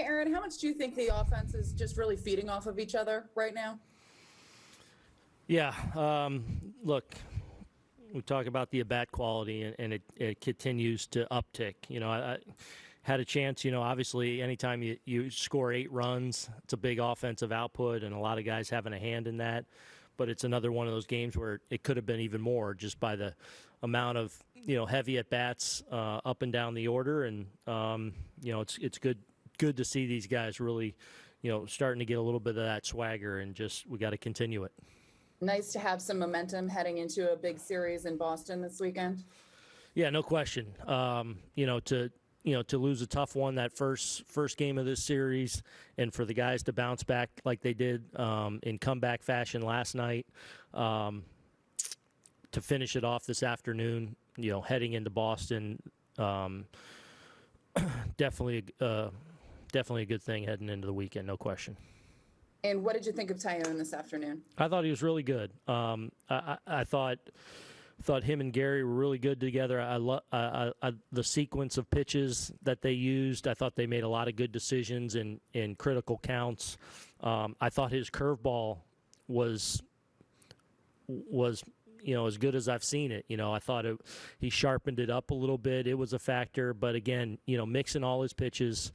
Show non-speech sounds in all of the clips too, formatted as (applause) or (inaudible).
Hey, Aaron, how much do you think the offense is just really feeding off of each other right now? Yeah. Um, look, we talk about the at-bat quality, and, and it, it continues to uptick. You know, I, I had a chance. You know, obviously, anytime you, you score eight runs, it's a big offensive output, and a lot of guys having a hand in that. But it's another one of those games where it could have been even more just by the amount of you know heavy at bats uh, up and down the order, and um, you know it's it's good good to see these guys really you know starting to get a little bit of that swagger, and just we got to continue it. Nice to have some momentum heading into a big series in Boston this weekend. Yeah, no question. Um, you know, to you know to lose a tough one that first first game of this series, and for the guys to bounce back like they did um, in comeback fashion last night, um, to finish it off this afternoon. You know, heading into Boston, um, (clears throat) definitely uh, definitely a good thing heading into the weekend, no question. And what did you think of Taillon this afternoon? I thought he was really good. Um, I, I, I, thought thought him and Gary were really good together. I love the sequence of pitches that they used. I thought they made a lot of good decisions in in critical counts. Um, I thought his curveball was was you know as good as I've seen it. You know, I thought it, he sharpened it up a little bit. It was a factor, but again, you know, mixing all his pitches,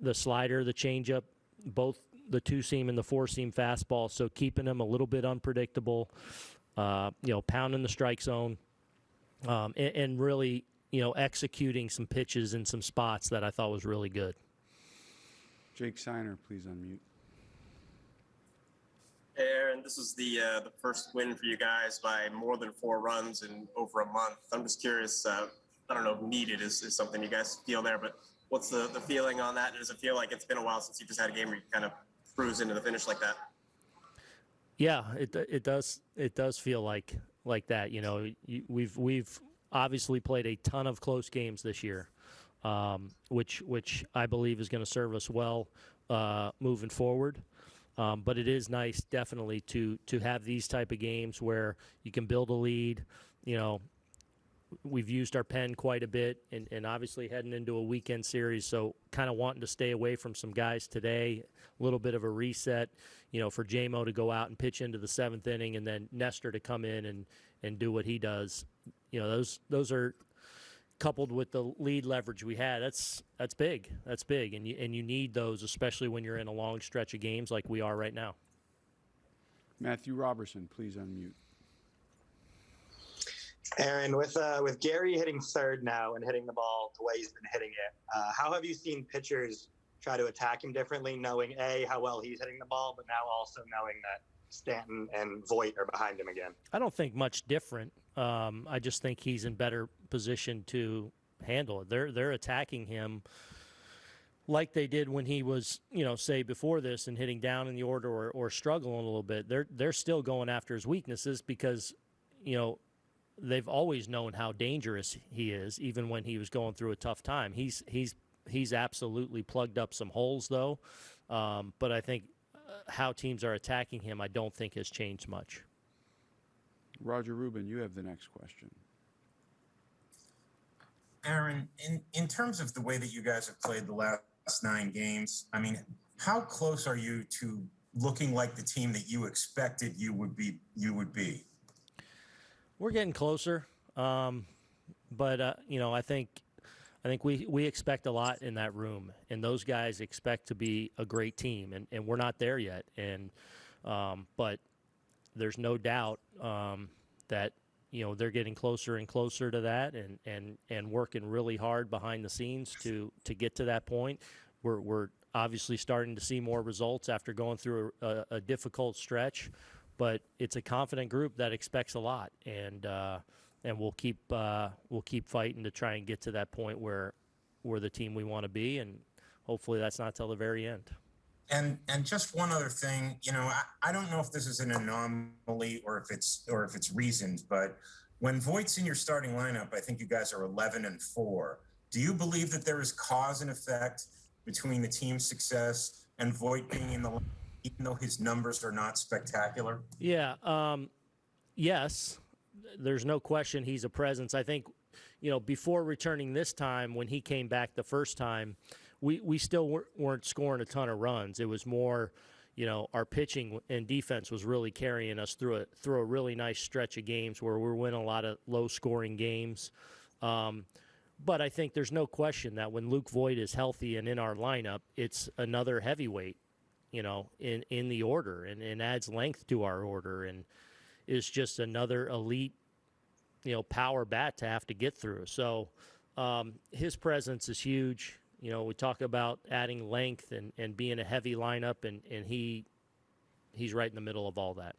the slider, the changeup, both the two seam and the four seam fastball. So keeping him a little bit unpredictable, uh, you know, pounding the strike zone, um, and, and, really, you know, executing some pitches in some spots that I thought was really good. Jake Seiner, please unmute. Aaron, this is the uh, the first win for you guys by more than four runs in over a month. I'm just curious. Uh, I don't know if needed is, is something you guys feel there, but what's the, the feeling on that? Does it feel like it's been a while since you just had a game where you kind of cruise into the finish like that. Yeah, it it does it does feel like like that. You know, we've we've obviously played a ton of close games this year, um, which which I believe is going to serve us well uh, moving forward. Um, but it is nice, definitely, to to have these type of games where you can build a lead. You know, we've used our pen quite a bit and, and obviously heading into a weekend series so kind of wanting to stay away from some guys today a little bit of a reset you know for JMO to go out and pitch into the seventh inning and then nestor to come in and and do what he does you know those those are coupled with the lead leverage we had that's that's big. That's big. And you and you need those especially when you're in a long stretch of games like we are right now. Matthew robertson please unmute. Aaron, with uh, with Gary hitting third now and hitting the ball the way he's been hitting it, uh, how have you seen pitchers try to attack him differently, knowing a how well he's hitting the ball, but now also knowing that Stanton and Voit are behind him again? I don't think much different. Um, I just think he's in better position to handle it. They're they're attacking him like they did when he was, you know, say before this and hitting down in the order or, or struggling a little bit. They're they're still going after his weaknesses because, you know, they've always known how dangerous he is, even when he was going through a tough time. He's he's he's absolutely plugged up some holes though, um, but I think how teams are attacking him, I don't think has changed much. Roger Rubin, you have the next question. Aaron, in in terms of the way that you guys have played the last nine games, I mean, how close are you to looking like the team that you expected you would be you would be? We're getting closer, um, but uh, you know, I think I think we we expect a lot in that room, and those guys expect to be a great team, and, and we're not there yet. And um, but there's no doubt um, that you know they're getting closer and closer to that, and and and working really hard behind the scenes to to get to that point. We're we're obviously starting to see more results after going through a, a difficult stretch but it's a confident group that expects a lot, and uh, and we'll keep uh, we'll keep fighting to try and get to that point where we're the team we want to be, and hopefully that's not till the very end. And and just one other thing, you know, I, I don't know if this is an anomaly or if it's or if it's reasoned, but when Voit's in your starting lineup, I think you guys are 11 and four. Do you believe that there is cause and effect between the team's success and Voit being in the even though his numbers are not spectacular? Yeah. Um, yes. There's no question he's a presence. I think, you know, before returning this time, when he came back the first time, we we still weren't scoring a ton of runs. It was more, you know, our pitching and defense was really carrying us through a through a really nice stretch of games where we're winning a lot of low scoring games. Um, but I think there's no question that when Luke Voit is healthy and in our lineup, it's another heavyweight, you know, in, in the order and, and adds length to our order and is just another elite, you know, power bat to have to get through. So um, his presence is huge. You know, we talk about adding length and, and being a heavy lineup, and, and he he's right in the middle of all that.